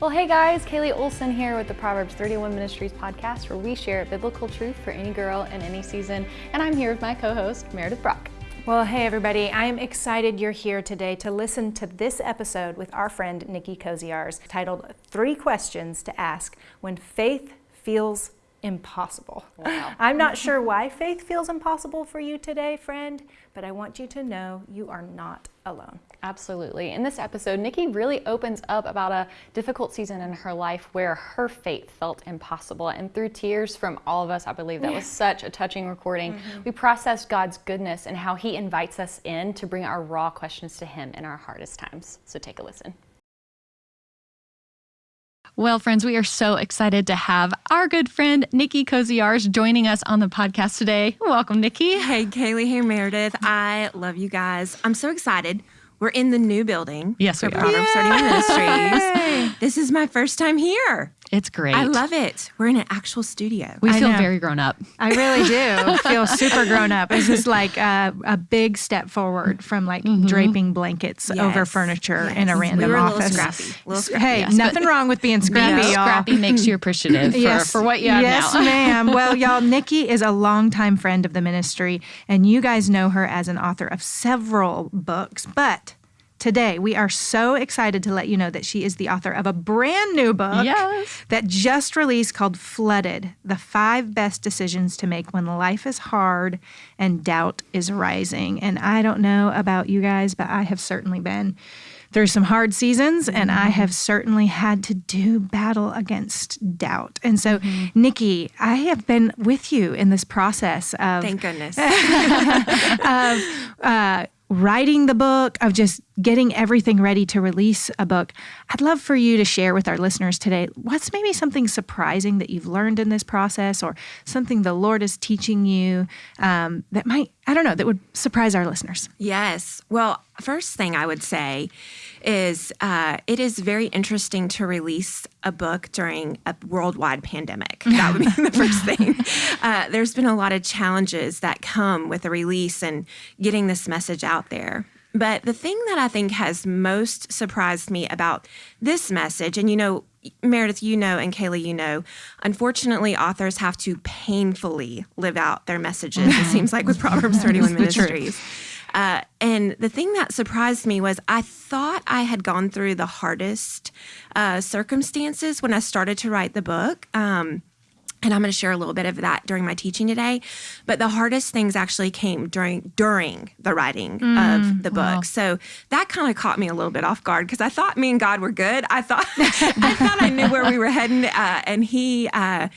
Well, hey guys, Kaylee Olson here with the Proverbs 31 Ministries podcast, where we share biblical truth for any girl in any season. And I'm here with my co host, Meredith Brock. Well, hey everybody, I'm excited you're here today to listen to this episode with our friend Nicki Koziarz titled Three Questions to Ask When Faith Feels impossible. Wow. I'm not sure why faith feels impossible for you today, friend, but I want you to know you are not alone. Absolutely. In this episode, Nicki really opens up about a difficult season in her life where her faith felt impossible. And through tears from all of us, I believe that was such a touching recording. Mm-hmm. We processed God's goodness and how He invites us in to bring our raw questions to Him in our hardest times. So take a listen. Well, friends, we are so excited to have our good friend Nicki Koziarz joining us on the podcast today. Welcome, Nicki. Hey, Kaylee. Hey, Meredith. I love you guys. I'm so excited. We're in the new building. Yes, we are. Proverbs 31 Ministries. This is my first time here. It's great. I love it. We're in an actual studio. We feel very grown up. I really do feel super grown up. This is like a, a big step forward from like mm-hmm. draping blankets yes. over furniture yes. in a random we office. A little scrappy. A little scrappy. Hey, yes, nothing wrong with being scrappy. Being scrappy makes you appreciative yes. for, for what you have yes, now. Yes, ma'am. Well, y'all, Nicki is a longtime friend of the ministry, and you guys know her as an author of several books, but Today, we are so excited to let you know that she is the author of a brand new book yes. that just released called Flooded The Five Best Decisions to Make When Life is Hard and Doubt is Rising. And I don't know about you guys, but I have certainly been through some hard seasons and I mm-hmm. have certainly had to do battle against doubt. And so, mm-hmm. Nicki, I have been with you in this process of. Thank goodness. of, uh, writing the book, of just getting everything ready to release a book. I'd love for you to share with our listeners today what's maybe something surprising that you've learned in this process or something the Lord is teaching you um, that might, I don't know, that would surprise our listeners. Yes. Well, first thing I would say is uh, it is very interesting to release a book during a worldwide pandemic. That would be the first thing. Uh, there's been a lot of challenges that come with a release and getting this message out there. But the thing that I think has most surprised me about this message, and you know, Meredith, you know, and Kaylee, you know, unfortunately, authors have to painfully live out their messages, it seems like with Proverbs 31 Ministries. Uh, and the thing that surprised me was I thought I had gone through the hardest uh, circumstances when I started to write the book. Um, and I'm going to share a little bit of that during my teaching today. But the hardest things actually came during during the writing mm, of the book. Wow. So that kind of caught me a little bit off guard because I thought me and God were good. I thought I thought I knew where we were heading, uh, and He uh,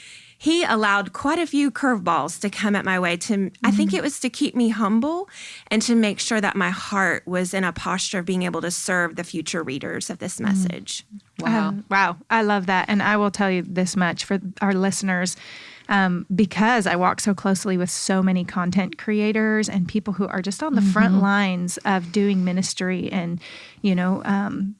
he allowed quite a few curveballs to come at my way to mm-hmm. I think mm-hmm. it was to keep me humble and to make sure that my heart was in a posture of being able to serve the future readers of this mm-hmm. message. Wow. Um, wow. I love that. And I will tell you this much for our listeners. Um, because I walk so closely with so many content creators and people who are just on the mm-hmm. front lines of doing ministry and, you know, um,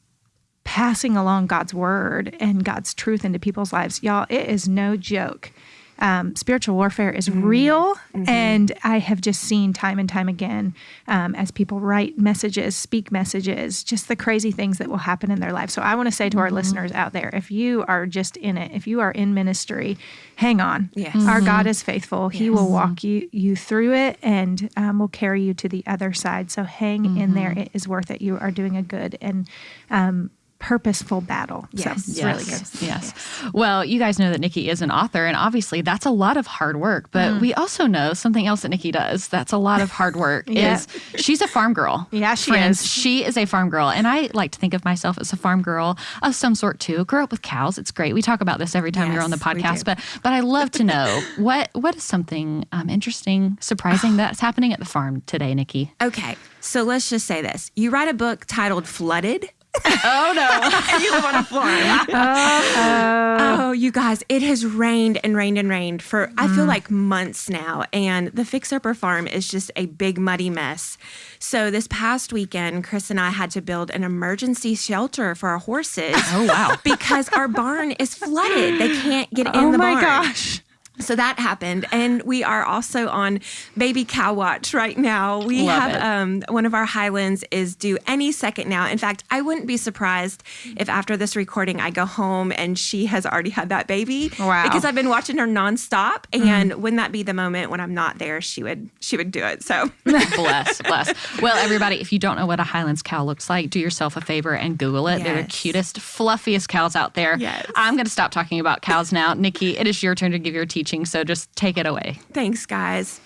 passing along God's word and God's truth into people's lives. Y'all, it is no joke. Um, spiritual warfare is mm-hmm. real. Mm-hmm. And I have just seen time and time again um, as people write messages, speak messages, just the crazy things that will happen in their life. So I want to say to mm-hmm. our listeners out there if you are just in it, if you are in ministry, hang on. Yes. Our God mm-hmm. is faithful. He will walk you, you through it and um, will carry you to the other side. So hang in there. Mm-hmm. It is worth it. You are doing a good and um, purposeful battle. Yes, so yes. really good. Yes. yes. Well, you guys know that Nicki is an author, and obviously that's a lot of hard work. But mm. we also know something else that Nicki does that's a lot of hard work yeah. is she's a farm girl. Yeah, she Friends, is. She is a farm girl, and I like to think of myself as a farm girl of some sort too. Grew up with cows. It's great. We talk about this every time yes, you're on the podcast. But but I love to know what what is something um, interesting, surprising that's happening at the farm today, Nicki. Okay, so let's just say this: you write a book titled "Flooded." Oh no! you live on a farm. oh, oh, you guys, it has rained and rained and rained for mm. I feel mm. like months now, and the Fixer Upper Farm is just a big muddy mess. So this past weekend, Chris and I had to build an emergency shelter for our horses. Oh wow! because our barn is flooded; they can't get in oh the barn. Oh my gosh! So that happened and we are also on baby cow watch right now we Love have um, one of our highlands is due any second now in fact i wouldn't be surprised if after this recording i go home and she has already had that baby Wow. because i've been watching her nonstop and wouldn't that be the moment when i'm not there she would she would do it so bless, bless. Well, everybody, if you don't know what a Highlands cow looks like, do yourself a favor and Google it. They're the cutest, fluffiest cows out there. Yes. I'm going to stop talking about cows now. Nicki, it is your turn to give your teaching, so just take it away. Thanks, guys.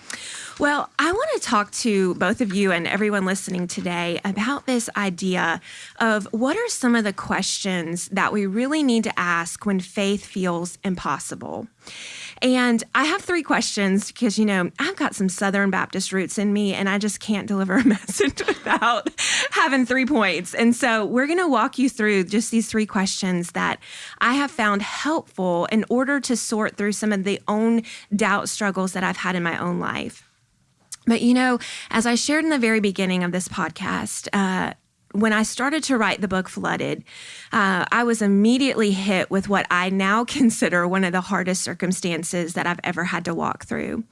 Well, I want to talk to both of you and everyone listening today about this idea of what are some of the questions that we really need to ask when faith feels impossible. And I have three questions because, you know, I've got some Southern Baptist roots in me and I just can't deliver a message without having three points. And so we're going to walk you through just these three questions that I have found helpful in order to sort through some of the own doubt struggles that I've had in my own life. But you know, as I shared in the very beginning of this podcast, uh, when I started to write the book Flooded, uh, I was immediately hit with what I now consider one of the hardest circumstances that I've ever had to walk through.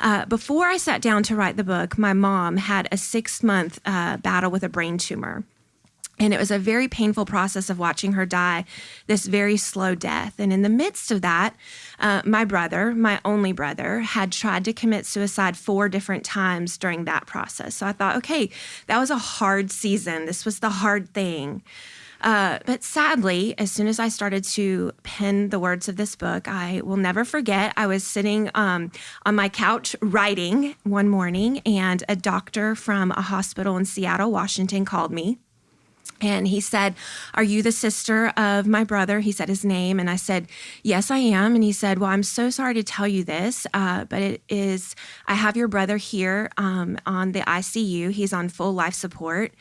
Uh, before I sat down to write the book, my mom had a six month uh, battle with a brain tumor. And it was a very painful process of watching her die this very slow death. And in the midst of that, uh, my brother, my only brother, had tried to commit suicide four different times during that process. So I thought, okay, that was a hard season. This was the hard thing. Uh, but sadly, as soon as I started to pen the words of this book, I will never forget. I was sitting um, on my couch writing one morning, and a doctor from a hospital in Seattle, Washington, called me. And he said, Are you the sister of my brother? He said his name. And I said, Yes, I am. And he said, Well, I'm so sorry to tell you this, uh, but it is, I have your brother here um, on the ICU. He's on full life support.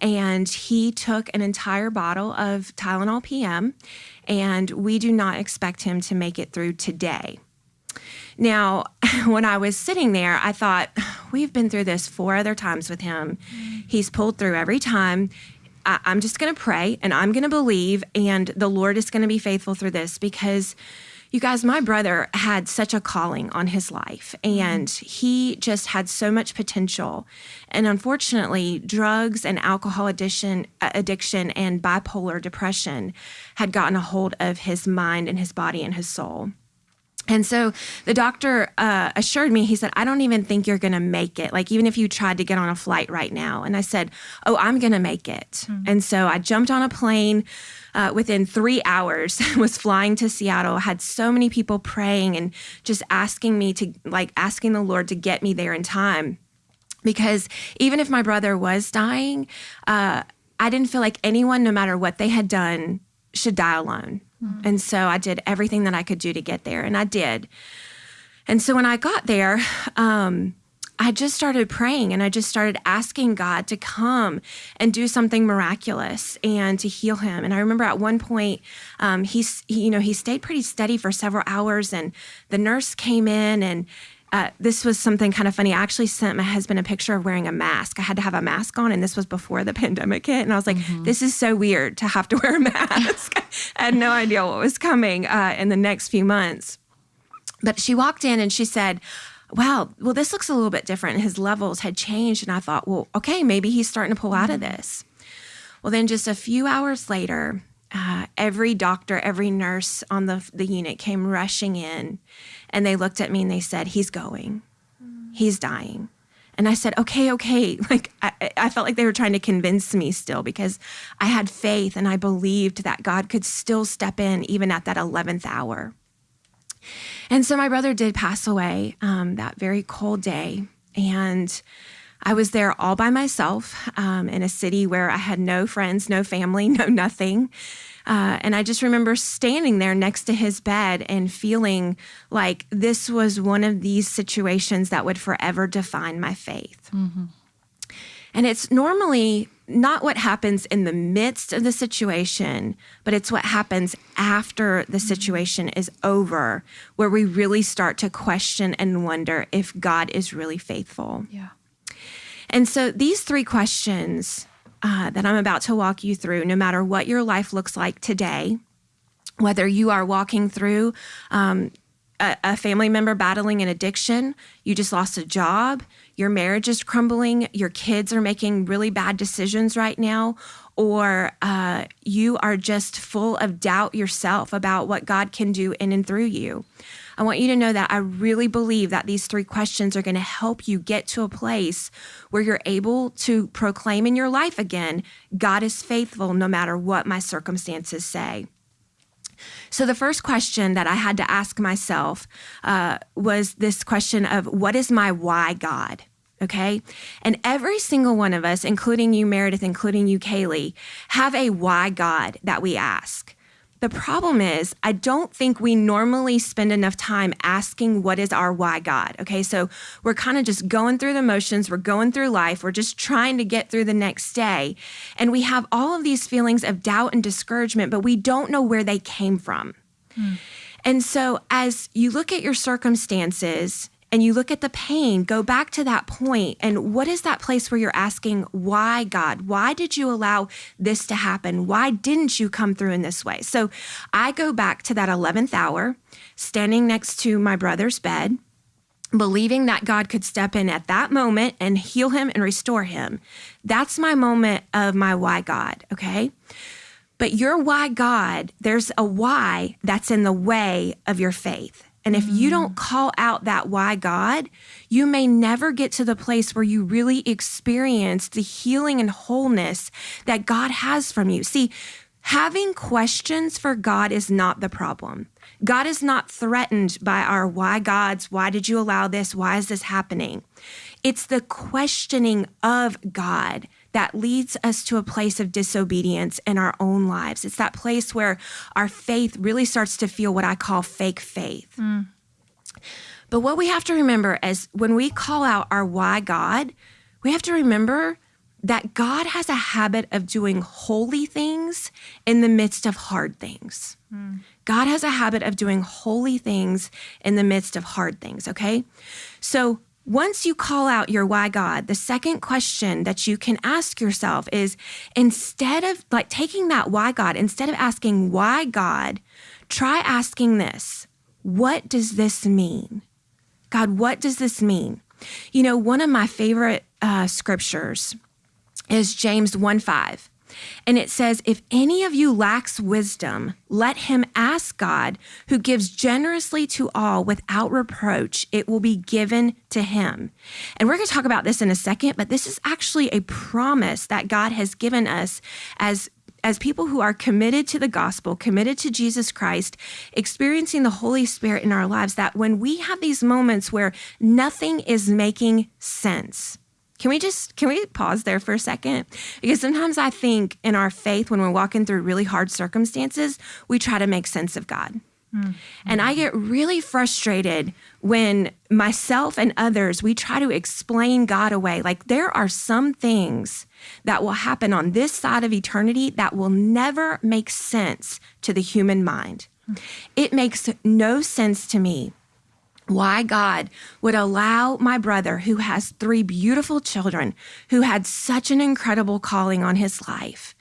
And he took an entire bottle of Tylenol PM. And we do not expect him to make it through today. Now, when I was sitting there, I thought, we've been through this four other times with him. He's pulled through every time. I, I'm just going to pray and I'm going to believe, and the Lord is going to be faithful through this because. You guys, my brother had such a calling on his life, and he just had so much potential. And unfortunately, drugs and alcohol addiction, uh, addiction and bipolar depression had gotten a hold of his mind and his body and his soul. And so the doctor uh, assured me, he said, I don't even think you're going to make it. Like, even if you tried to get on a flight right now. And I said, Oh, I'm going to make it. And so I jumped on a plane uh, within three hours, was flying to Seattle, had so many people praying and just asking me to, like, asking the Lord to get me there in time. Because even if my brother was dying, uh, I didn't feel like anyone, no matter what they had done, should die alone. And so I did everything that I could do to get there, and I did. And so when I got there, um, I just started praying and I just started asking God to come and do something miraculous and to heal him. And I remember at one point, um, he's, he, you know, he stayed pretty steady for several hours, and the nurse came in and uh, this was something kind of funny. I actually sent my husband a picture of wearing a mask. I had to have a mask on, and this was before the pandemic hit. And I was like, this is so weird to have to wear a mask. I had no idea what was coming uh, in the next few months. But she walked in and she said, Wow, well, this looks a little bit different. His levels had changed. And I thought, well, okay, maybe he's starting to pull out of this. Well, then just a few hours later, every doctor, every nurse on the, the unit came rushing in and they looked at me and they said, He's going, he's dying. And I said, okay, okay. Like, I, I felt like they were trying to convince me still because I had faith and I believed that God could still step in even at that 11th hour. And so my brother did pass away um, that very cold day. And I was there all by myself um, in a city where I had no friends, no family, no nothing. Uh, and I just remember standing there next to his bed and feeling like this was one of these situations that would forever define my faith. And it's normally not what happens in the midst of the situation, but it's what happens after the situation is over, where we really start to question and wonder if God is really faithful. Yeah. And so these three questions uh, that I'm about to walk you through, no matter what your life looks like today, whether you are walking through um, a, a family member battling an addiction, you just lost a job, your marriage is crumbling, your kids are making really bad decisions right now, or uh, you are just full of doubt yourself about what God can do in and through you. I want you to know that I really believe that these three questions are going to help you get to a place where you're able to proclaim in your life again God is faithful no matter what my circumstances say. So, the first question that I had to ask myself uh, was this question of what is my why, God? Okay. And every single one of us, including you, Meredith, including you, Kaylee, have a why God that we ask. The problem is, I don't think we normally spend enough time asking what is our why God. Okay, so we're kind of just going through the motions, we're going through life, we're just trying to get through the next day. And we have all of these feelings of doubt and discouragement, but we don't know where they came from. Hmm. And so, as you look at your circumstances, and you look at the pain, go back to that point and what is that place where you're asking, why, God? Why did you allow this to happen? Why didn't you come through in this way? So I go back to that 11th hour, standing next to my brother's bed, believing that God could step in at that moment and heal him and restore him. That's my moment of my why, God, okay? But your why, God, there's a why that's in the way of your faith. And if you don't mm. call out that why God, you may never get to the place where you really experience the healing and wholeness that God has from you. See, having questions for God is not the problem. God is not threatened by our why gods, why did you allow this? Why is this happening? It's the questioning of God that leads us to a place of disobedience in our own lives. It's that place where our faith really starts to feel what I call fake faith. Mm. But what we have to remember is when we call out our why God, we have to remember that God has a habit of doing holy things in the midst of hard things. Mm. God has a habit of doing holy things in the midst of hard things, okay? So once you call out your why God, the second question that you can ask yourself is instead of like taking that why God, instead of asking why God, try asking this What does this mean? God, what does this mean? You know, one of my favorite uh, scriptures is James 1 5. And it says, If any of you lacks wisdom, let him ask God, who gives generously to all without reproach. It will be given to him. And we're going to talk about this in a second, but this is actually a promise that God has given us as as people who are committed to the gospel, committed to Jesus Christ, experiencing the Holy Spirit in our lives, that when we have these moments where nothing is making sense, can we just can we pause there for a second? Because sometimes I think in our faith when we're walking through really hard circumstances, we try to make sense of God. Mm-hmm. And I get really frustrated when myself and others we try to explain God away. Like there are some things that will happen on this side of eternity that will never make sense to the human mind. Mm-hmm. It makes no sense to me why God would allow my brother, who has three beautiful children, who had such an incredible calling on his life,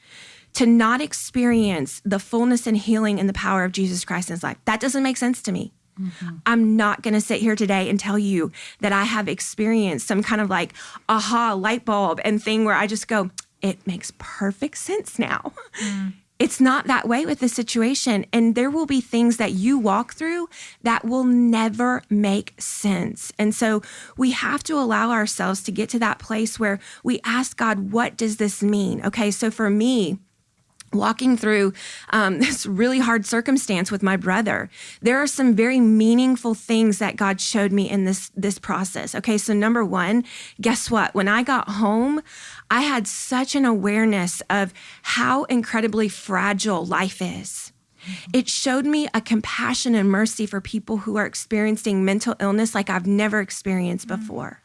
to not experience the fullness and healing and the power of Jesus Christ in his life. That doesn't make sense to me. Mm-hmm. I'm not going to sit here today and tell you that I have experienced some kind of like aha light bulb and thing where I just go, it makes perfect sense now. Mm it's not that way with the situation. And there will be things that you walk through that will never make sense. And so we have to allow ourselves to get to that place where we ask God, what does this mean? Okay, so for me, walking through um, this really hard circumstance with my brother there are some very meaningful things that god showed me in this this process okay so number one guess what when i got home I had such an awareness of how incredibly fragile life is. It showed me a compassion and mercy for people who are experiencing mental illness like I've never experienced before.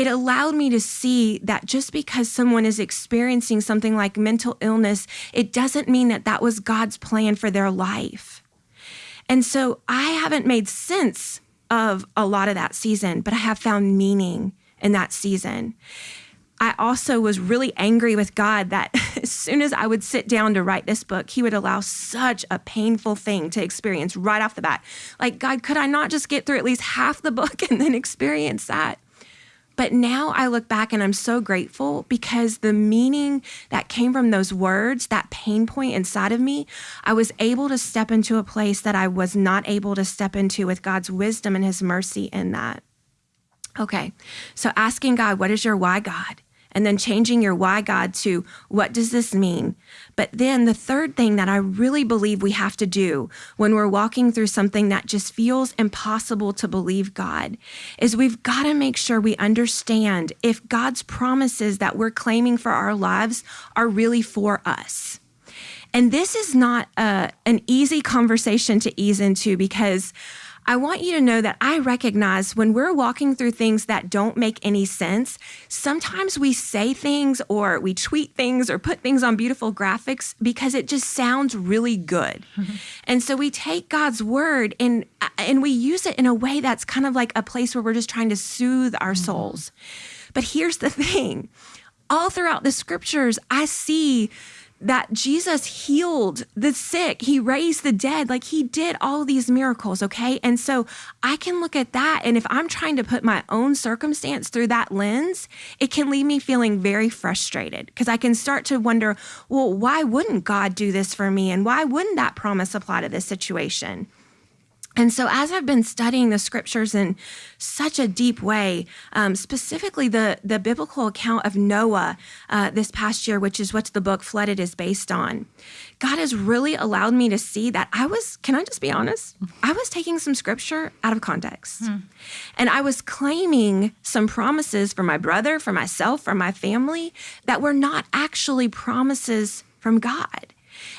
It allowed me to see that just because someone is experiencing something like mental illness, it doesn't mean that that was God's plan for their life. And so I haven't made sense of a lot of that season, but I have found meaning in that season. I also was really angry with God that as soon as I would sit down to write this book, He would allow such a painful thing to experience right off the bat. Like, God, could I not just get through at least half the book and then experience that? But now I look back and I'm so grateful because the meaning that came from those words, that pain point inside of me, I was able to step into a place that I was not able to step into with God's wisdom and His mercy in that. Okay, so asking God, what is your why, God? And then changing your why God to what does this mean? But then the third thing that I really believe we have to do when we're walking through something that just feels impossible to believe God is we've got to make sure we understand if God's promises that we're claiming for our lives are really for us. And this is not a, uh, an easy conversation to ease into because I want you to know that I recognize when we're walking through things that don't make any sense, sometimes we say things or we tweet things or put things on beautiful graphics because it just sounds really good. and so we take God's word and and we use it in a way that's kind of like a place where we're just trying to soothe our mm-hmm. souls. But here's the thing. All throughout the scriptures, I see that Jesus healed the sick, he raised the dead, like he did all these miracles, okay? And so I can look at that, and if I'm trying to put my own circumstance through that lens, it can leave me feeling very frustrated because I can start to wonder, well, why wouldn't God do this for me? And why wouldn't that promise apply to this situation? And so, as I've been studying the scriptures in such a deep way, um, specifically the, the biblical account of Noah uh, this past year, which is what the book Flooded is based on, God has really allowed me to see that I was, can I just be honest? I was taking some scripture out of context. Hmm. And I was claiming some promises for my brother, for myself, for my family that were not actually promises from God.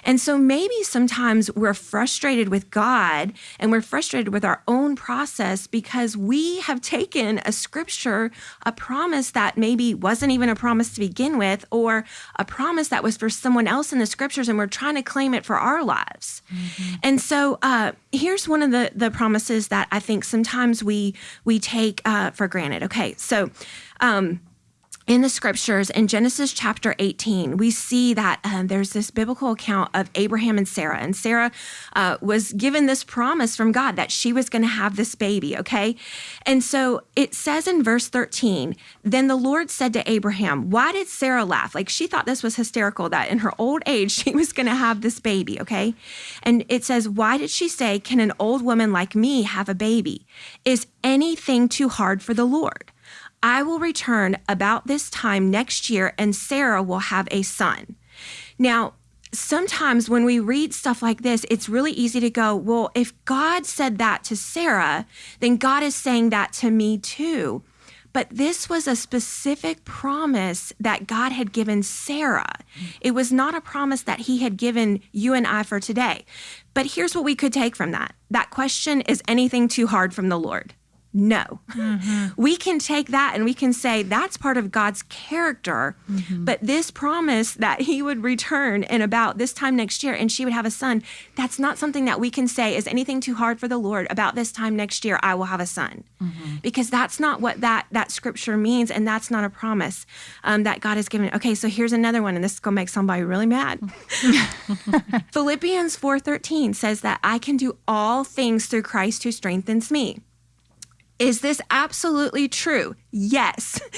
And so maybe sometimes we're frustrated with God and we're frustrated with our own process because we have taken a scripture, a promise that maybe wasn't even a promise to begin with, or a promise that was for someone else in the scriptures, and we're trying to claim it for our lives. Mm-hmm. And so uh, here's one of the the promises that I think sometimes we we take uh, for granted. Okay, so. Um, in the scriptures in Genesis chapter 18, we see that um, there's this biblical account of Abraham and Sarah. And Sarah uh, was given this promise from God that she was going to have this baby, okay? And so it says in verse 13, then the Lord said to Abraham, Why did Sarah laugh? Like she thought this was hysterical that in her old age she was going to have this baby, okay? And it says, Why did she say, Can an old woman like me have a baby? Is anything too hard for the Lord? I will return about this time next year, and Sarah will have a son. Now, sometimes when we read stuff like this, it's really easy to go, well, if God said that to Sarah, then God is saying that to me too. But this was a specific promise that God had given Sarah. Mm-hmm. It was not a promise that he had given you and I for today. But here's what we could take from that that question is anything too hard from the Lord? No. Mm-hmm. We can take that and we can say that's part of God's character. Mm-hmm. But this promise that he would return in about this time next year and she would have a son, that's not something that we can say is anything too hard for the Lord about this time next year I will have a son. Mm-hmm. Because that's not what that that scripture means and that's not a promise um, that God has given. Okay, so here's another one and this is going to make somebody really mad. Philippians 4:13 says that I can do all things through Christ who strengthens me. Is this absolutely true? Yes.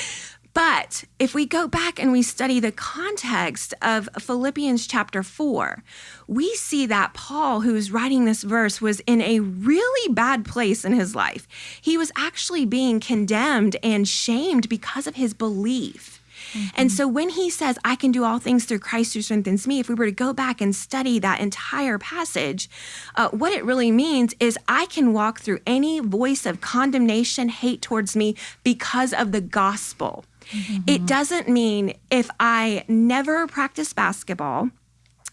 But if we go back and we study the context of Philippians chapter 4, we see that Paul, who's writing this verse, was in a really bad place in his life. He was actually being condemned and shamed because of his belief. Mm-hmm. And so when he says, I can do all things through Christ who strengthens me, if we were to go back and study that entire passage, uh, what it really means is I can walk through any voice of condemnation, hate towards me because of the gospel. Mm-hmm. It doesn't mean if I never practice basketball,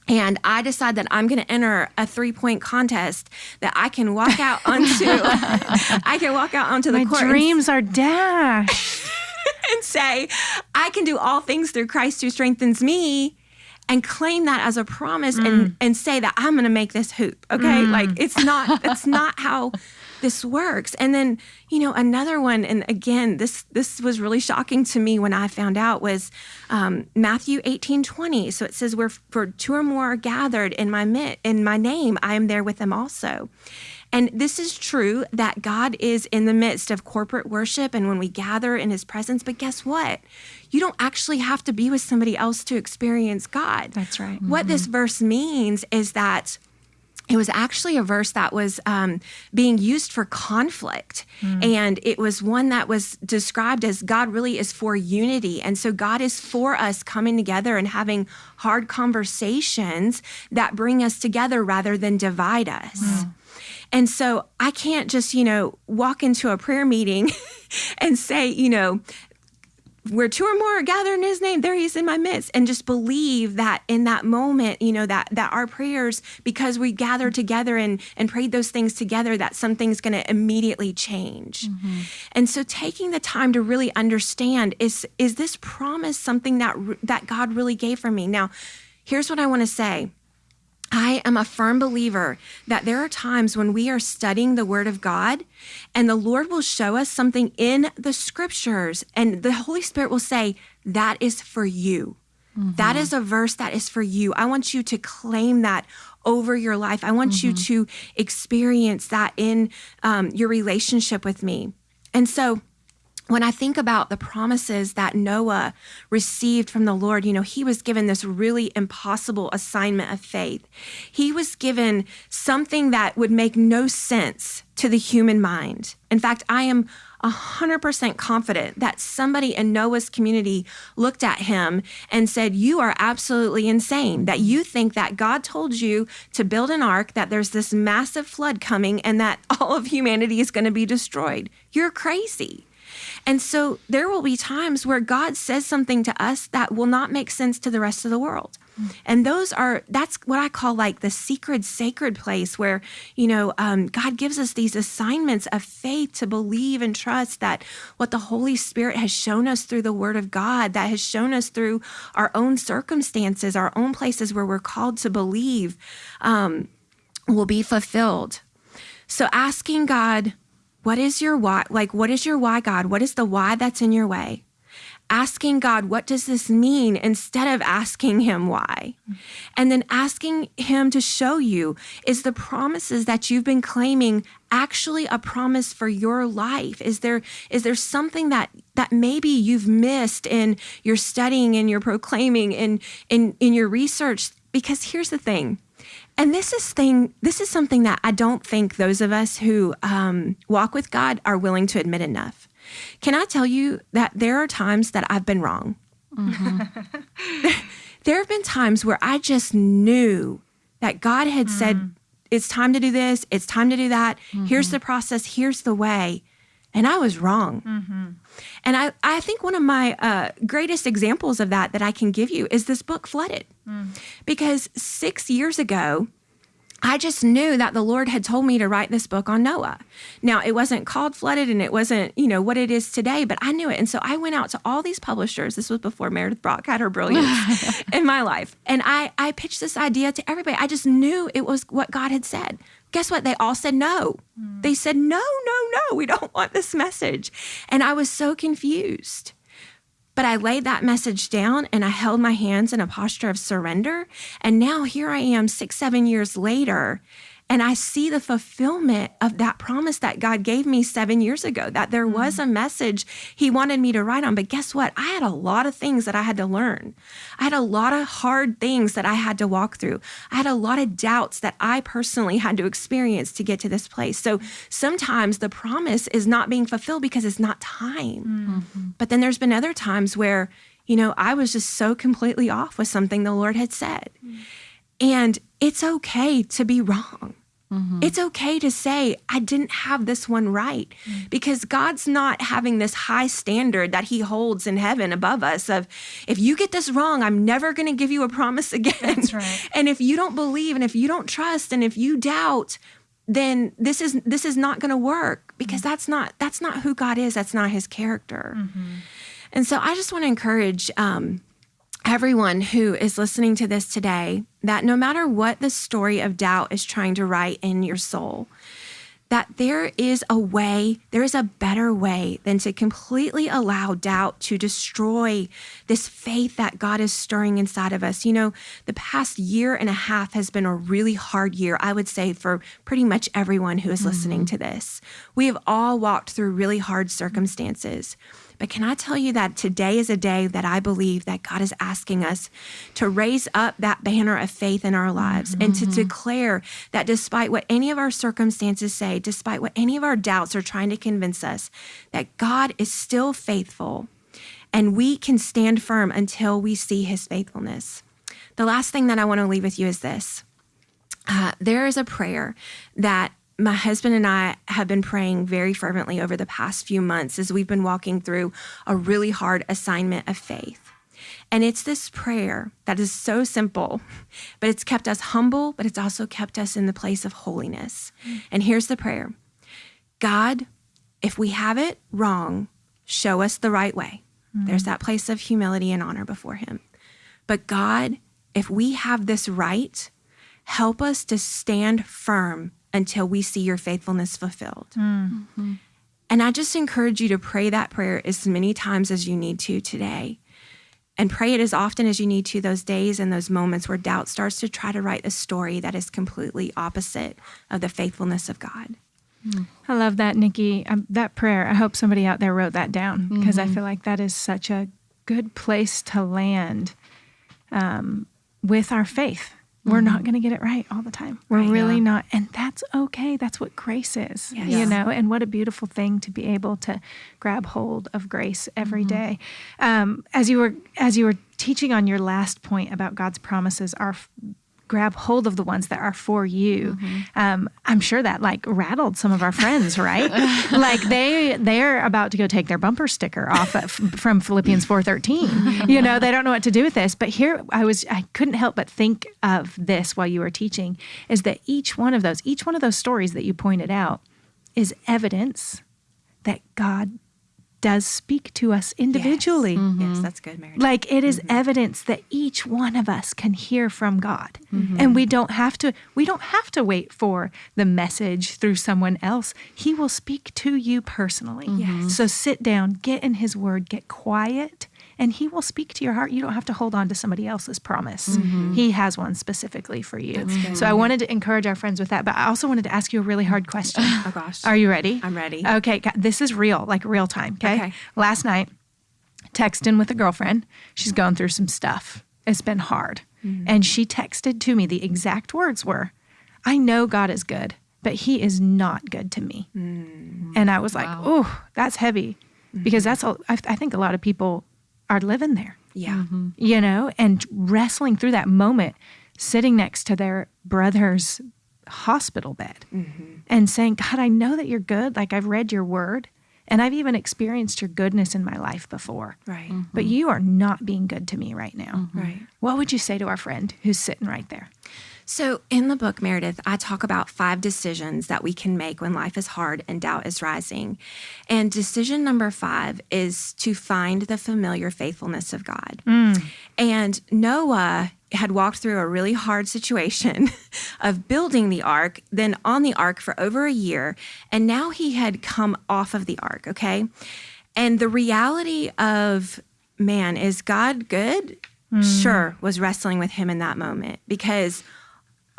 and I decide that I'm going to enter a three point contest that I can walk out onto. I can walk out onto the My court. My dreams are dashed. and say, I can do all things through Christ who strengthens me. and claim that as a promise mm. and and say that I'm going to make this hoop. Okay, mm. like it's not that's not how this works. And then you know another one, and again this this was really shocking to me when I found out was um, Matthew 18 20. So it says where for two or more are gathered in my in my name, I am there with them also. And this is true that God is in the midst of corporate worship and when we gather in his presence. But guess what? You don't actually have to be with somebody else to experience God. That's right. Mm-hmm. What this verse means is that it was actually a verse that was um, being used for conflict. Mm. And it was one that was described as God really is for unity. And so God is for us coming together and having hard conversations that bring us together rather than divide us. Mm. And so I can't just, you know, walk into a prayer meeting and say, you know, where two or more are gathered in his name there he is in my midst and just believe that in that moment you know that that our prayers because we gathered together and and prayed those things together that something's going to immediately change. Mm-hmm. and so taking the time to really understand is is this promise something that that god really gave for me? Now here's what i want to say I am a firm believer that there are times when we are studying the Word of God and the Lord will show us something in the scriptures, and the Holy Spirit will say, That is for you. Mm-hmm. That is a verse that is for you. I want you to claim that over your life. I want mm-hmm. you to experience that in um, your relationship with me. And so, when I think about the promises that Noah received from the Lord, you know, he was given this really impossible assignment of faith. He was given something that would make no sense to the human mind. In fact, I am 100% confident that somebody in Noah's community looked at him and said, You are absolutely insane. That you think that God told you to build an ark, that there's this massive flood coming, and that all of humanity is going to be destroyed. You're crazy. And so there will be times where God says something to us that will not make sense to the rest of the world. And those are, that's what I call like the secret, sacred place where, you know, um, God gives us these assignments of faith to believe and trust that what the Holy Spirit has shown us through the Word of God, that has shown us through our own circumstances, our own places where we're called to believe, um, will be fulfilled. So asking God, what is your why? Like, what is your why, God? What is the why that's in your way? Asking God, what does this mean instead of asking Him why? And then asking Him to show you is the promises that you've been claiming actually a promise for your life? Is there is there something that that maybe you've missed in your studying and your proclaiming in in in your research? Because here's the thing and this is thing this is something that I don't think those of us who um, walk with God are willing to admit enough. Can I tell you that there are times that I've been wrong? Mm-hmm. there, have been times where I just knew that God had mm. said, it's time to do this, it's time to do that. Mm-hmm. Here's the process, here's the way. And I was wrong. Mm-hmm. And I, I think one of my uh, greatest examples of that that I can give you is this book, Flooded. Mm. Because six years ago, I just knew that the Lord had told me to write this book on Noah. Now, it wasn't called Flooded and it wasn't, you know, what it is today, but I knew it. And so I went out to all these publishers. This was before Meredith Brock had her brilliance in my life. And I, I pitched this idea to everybody. I just knew it was what God had said. Guess what? They all said no. Mm. They said, no, no, no, we don't want this message. And I was so confused. But I laid that message down and I held my hands in a posture of surrender. And now here I am, six, seven years later, and I see the fulfillment of that promise that God gave me seven years ago that there was mm. a message He wanted me to write on. But guess what? I had a lot of things that I had to learn. I had a lot of hard things that I had to walk through. I had a lot of doubts that I personally had to experience to get to this place. So sometimes the promise is not being fulfilled because it's not time. Mm-hmm. But then there's been other times where, you know, I was just so completely off with something the Lord had said. Mm. And it's okay to be wrong. Mm-hmm. It's okay to say, I didn't have this one right mm-hmm. because God's not having this high standard that He holds in heaven above us of, if you get this wrong, I'm never going to give you a promise again. That's right. and if you don't believe and if you don't trust and if you doubt, then this is this is not going to work because mm-hmm. that's not that's not who God is. That's not His character. Mm-hmm. And so I just want to encourage um, everyone who is listening to this today that no matter what the story of doubt is trying to write in your soul, that there is a way, there is a better way than to completely allow doubt to destroy this faith that God is stirring inside of us. You know, the past year and a half has been a really hard year, I would say, for pretty much everyone who is mm-hmm. listening to this. We have all walked through really hard circumstances. But can I tell you that today is a day that I believe that God is asking us to raise up that banner of faith in our lives mm-hmm. and to mm-hmm. declare that despite what any of our circumstances say, despite what any of our doubts are trying to convince us, that God is still faithful and we can stand firm until we see his faithfulness. The last thing that I want to leave with you is this. Uh, there is a prayer that my husband and I have been praying very fervently over the past few months as we've been walking through a really hard assignment of faith. And it's this prayer that is so simple, but it's kept us humble, but it's also kept us in the place of holiness. And here's the prayer God, if we have it wrong, show us the right way. Mm. There's that place of humility and honor before Him. But God, if we have this right, help us to stand firm until we see your faithfulness fulfilled. Mm-hmm. And I just encourage you to pray that prayer as many times as you need to today. And pray it as often as you need to those days and those moments where doubt starts to try to write a story that is completely opposite of the faithfulness of God. I love that, Nicki. Um, that prayer, I hope somebody out there wrote that down because mm-hmm. I feel like that is such a good place to land um, with our faith we're mm-hmm. not going to get it right all the time. We're right, really yeah. not. And that's okay. That's what grace is, yes. you know, and what a beautiful thing to be able to grab hold of grace every mm-hmm. day. Um, as you were, as you were teaching on your last point about God's promises are grab hold of the ones that are for you. Mm-hmm. Um, I'm sure that like rattled some of our friends, right? like they they're about to go take their bumper sticker off of, from Philippians 4:13. you know, they don't know what to do with this. But here I was I couldn't help but think of this while you were teaching is that each one of those each one of those stories that you pointed out is evidence that God does speak to us individually. Yes, mm-hmm. yes that's good, Mary. Like it is mm-hmm. evidence that each one of us can hear from God. Mm-hmm. And we don't have to we don't have to wait for the message through someone else. He will speak to you personally. Yes. So sit down, get in his word, get quiet and he will speak to your heart. You don't have to hold on to somebody else's promise. Mm-hmm. He has one specifically for you. So I wanted to encourage our friends with that, but I also wanted to ask you a really hard question. oh gosh. Are you ready? I'm ready. Okay, this is real, like real time, okay? okay. Last night, texting with a girlfriend. She's going through some stuff. It's been hard. Mm-hmm. And she texted to me the exact words were, I know God is good, but he is not good to me. Mm-hmm. And I was like, wow. oh, that's heavy. Because mm-hmm. that's, I think a lot of people are living there. Yeah. Mm-hmm. You know, and wrestling through that moment, sitting next to their brother's hospital bed mm-hmm. and saying, God, I know that you're good. Like I've read your word and I've even experienced your goodness in my life before. Right. Mm-hmm. But you are not being good to me right now. Mm-hmm. Right. What would you say to our friend who's sitting right there? So, in the book, Meredith, I talk about five decisions that we can make when life is hard and doubt is rising. And decision number five is to find the familiar faithfulness of God. Mm. And Noah had walked through a really hard situation of building the ark, then on the ark for over a year. And now he had come off of the ark, okay? And the reality of man, is God good? Mm. Sure, was wrestling with him in that moment because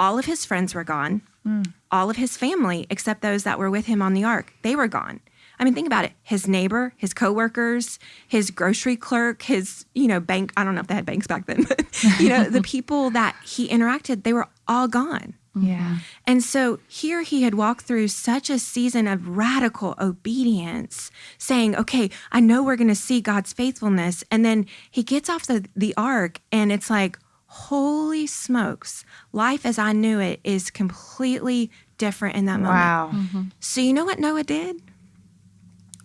all of his friends were gone. Mm. All of his family, except those that were with him on the ark, they were gone. I mean, think about it. His neighbor, his coworkers, his grocery clerk, his, you know, bank, I don't know if they had banks back then, but, you know, the people that he interacted, they were all gone. Yeah. And so here he had walked through such a season of radical obedience, saying, okay, I know we're going to see God's faithfulness. And then he gets off the, the ark and it's like, holy smokes, life as I knew it is completely different in that moment. Wow. Mm-hmm. So, you know what Noah did?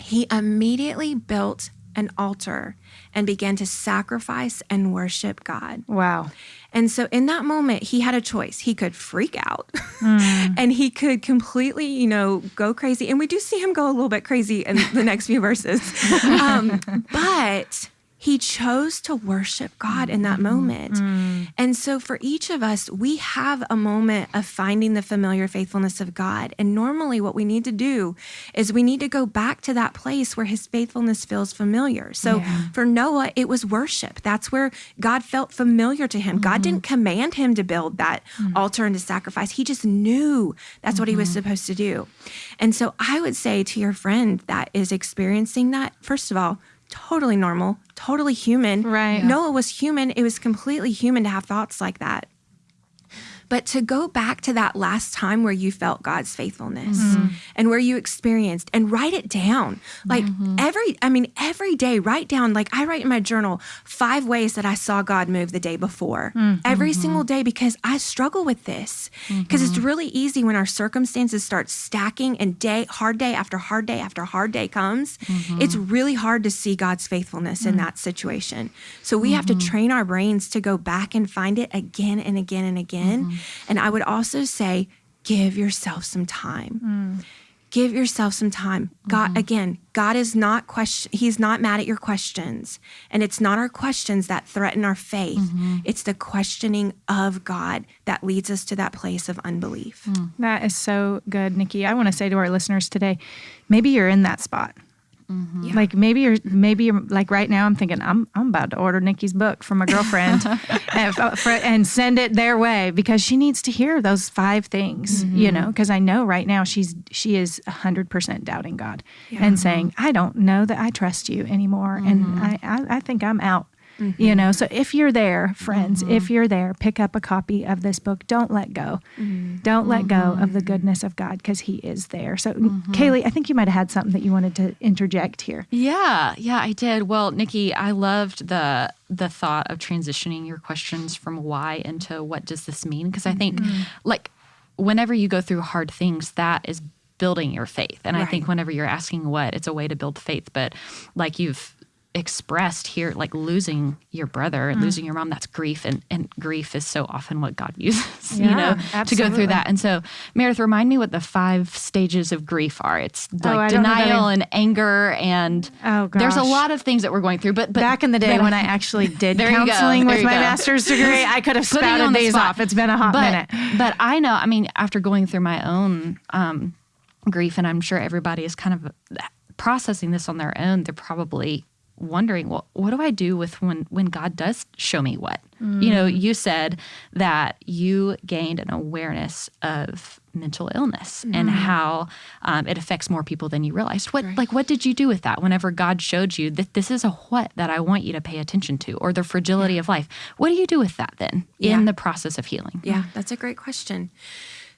He immediately built an altar and began to sacrifice and worship God. Wow. And so in that moment, he had a choice. He could freak out mm. and he could completely, you know, go crazy. And we do see him go a little bit crazy in the next few verses. Um, but he chose to worship God in that moment. Mm. And so for each of us, we have a moment of finding the familiar faithfulness of God. And normally what we need to do is we need to go back to that place where his faithfulness feels familiar. So yeah. for Noah, it was worship. That's where God felt familiar to him. Mm-hmm. God didn't command him to build that mm-hmm. altar and to sacrifice. He just knew that's mm-hmm. what he was mm-hmm. supposed to do. And so I would say to your friend that is experiencing that, first of all, totally normal, totally human. Right. Noah was human. It was completely human to have thoughts like that. But to go back to that last time where you felt God's faithfulness mm-hmm. and where you experienced and write it down. Like mm-hmm. every, I mean, every day, write down, like I write in my journal, five ways that I saw God move the day before. Mm-hmm. Every single day because I struggle with this. Because it's mm-hmm. really easy when our circumstances start stacking and day, hard day after hard day after hard day comes. Mm-hmm. It's really hard to see God's faithfulness in mm. that situation. So we have to mm-hmm. train our brains to go back and find it again and again and again and I would also say, give yourself some time. Mm. Give yourself some time. God, mm-hmm. again, God is not question. He's not mad at your questions, and it's not our questions that threaten our faith. Mm-hmm. It's the questioning of God that leads us to that place of unbelief. Mm. That is so good, Nicki. I want to say to our listeners today, maybe you're in that spot Mm-hmm. Yeah. Like maybe you're maybe you're like right now I'm thinking I'm I'm about to order Nicki's book from a girlfriend and, uh, for, and, send it their way because she needs to hear those five things, mm-hmm. you know, because I know right now she's she is 100% doubting God yeah. and saying I don't know that I trust you anymore mm-hmm. and I, I I think I'm out. Mm-hmm. You know, so if you're there, friends, mm-hmm. if you're there, pick up a copy of this book. Don't let go. Mm-hmm. Don't let go of the mm-hmm. goodness of God because He is there. So, mm-hmm. Kaylee, I think you might have had something that you wanted to interject here. Yeah, yeah, I did. Well, Nicki, I loved the the thought of transitioning your questions from why into what does this mean? Because I think, mm-hmm. like, whenever you go through hard things, that is building your faith. And right. I think whenever you're asking what, it's a way to build faith. But like you've expressed here, like losing your brother, mm. losing your mom, that's grief. And, and grief is so often what God uses, yeah, you know, absolutely. to go through that. And so, Meredith, remind me what the five stages of grief are. It's oh, like oh, denial and anger. And oh, there's a lot of things that we're going through. But, but back in the day when I actually did counseling with my go. master's degree, I could have spouted these the off. It's been a hot but, minute. But I know, I mean, after going through my own um, grief, and I'm sure everybody is kind of processing this on their own, they're probably wondering, well, what do I do with when when God does show me what? Mm. You know, you said that you gained an awareness of mental illness mm. and how um, it affects more people than you realized. What right. like what did you do with that? Whenever God showed you that this is a what that I want you to pay attention to, or the fragility yeah. of life, what do you do with that then yeah. in the process of healing? Yeah, that's a great question.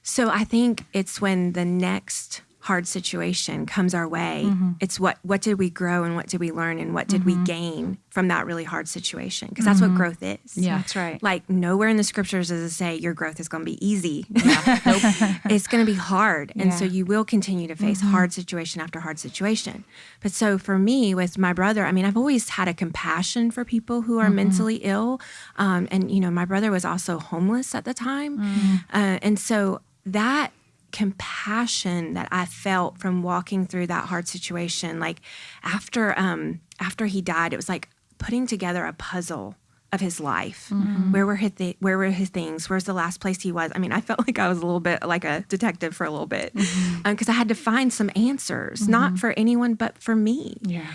So I think it's when the next hard situation comes our way mm-hmm. it's what what did we grow and what did we learn and what did mm-hmm. we gain from that really hard situation because that's mm-hmm. what growth is yeah that's right like nowhere in the scriptures does it say your growth is going to be easy yeah. nope. it's going to be hard and yeah. so you will continue to face mm-hmm. hard situation after hard situation but so for me with my brother i mean i've always had a compassion for people who are mm-hmm. mentally ill um, and you know my brother was also homeless at the time mm-hmm. uh, and so that compassion that I felt from walking through that hard situation. Like after um after he died, it was like putting together a puzzle of his life. Mm-hmm. Where were his th- where were his things? Where's the last place he was? I mean, I felt like I was a little bit like a detective for a little bit because mm-hmm. um, I had to find some answers, mm-hmm. not for anyone but for me. Yeah.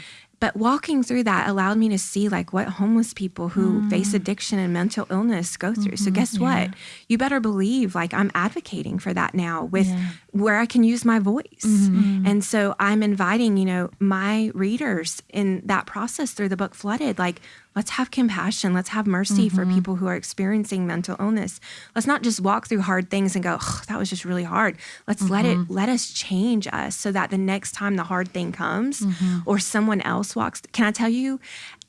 But walking through that allowed me to see like what homeless people who mm. face addiction and mental illness go through. Mm-hmm, so guess yeah. what? You better believe like I'm advocating for that now with yeah. where I can use my voice. Mm-hmm. And so I'm inviting, you know, my readers in that process through the book Flooded like let's have compassion. Let's have mercy mm-hmm. for people who are experiencing mental illness. Let's not just walk through hard things and go, oh, that was just really hard. Let's mm-hmm. let it mm-hmm. let us change us so that the next time the hard thing comes mm-hmm. or someone else walks. Can I tell you,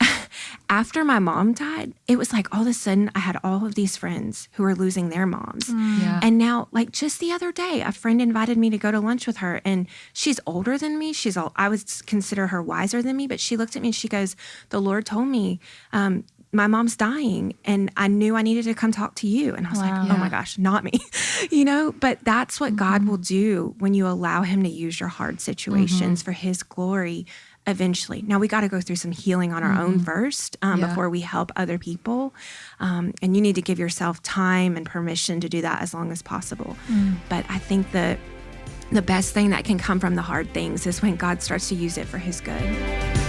after my mom died, it was like all of a sudden I had all of these friends who were losing their moms. Mm. Yeah. And now, like just the other day, a friend invited me to go to lunch with her, and she's older than me. She's all I would consider her wiser than me, but she looked at me and she goes, "The Lord told me." Um, my mom's dying and I knew I needed to come talk to you. And I was wow. like, oh yeah. my gosh, not me, you know? But that's what mm-hmm. God will do when you allow Him to use your hard situations mm-hmm. for His glory eventually. Now we got to go through some healing on our mm-hmm. own first um, yeah. before we help other people. Um, and you need to give yourself time and permission to do that as long as possible. Mm. But I think that the best thing that can come from the hard things is when God starts to use it for his good.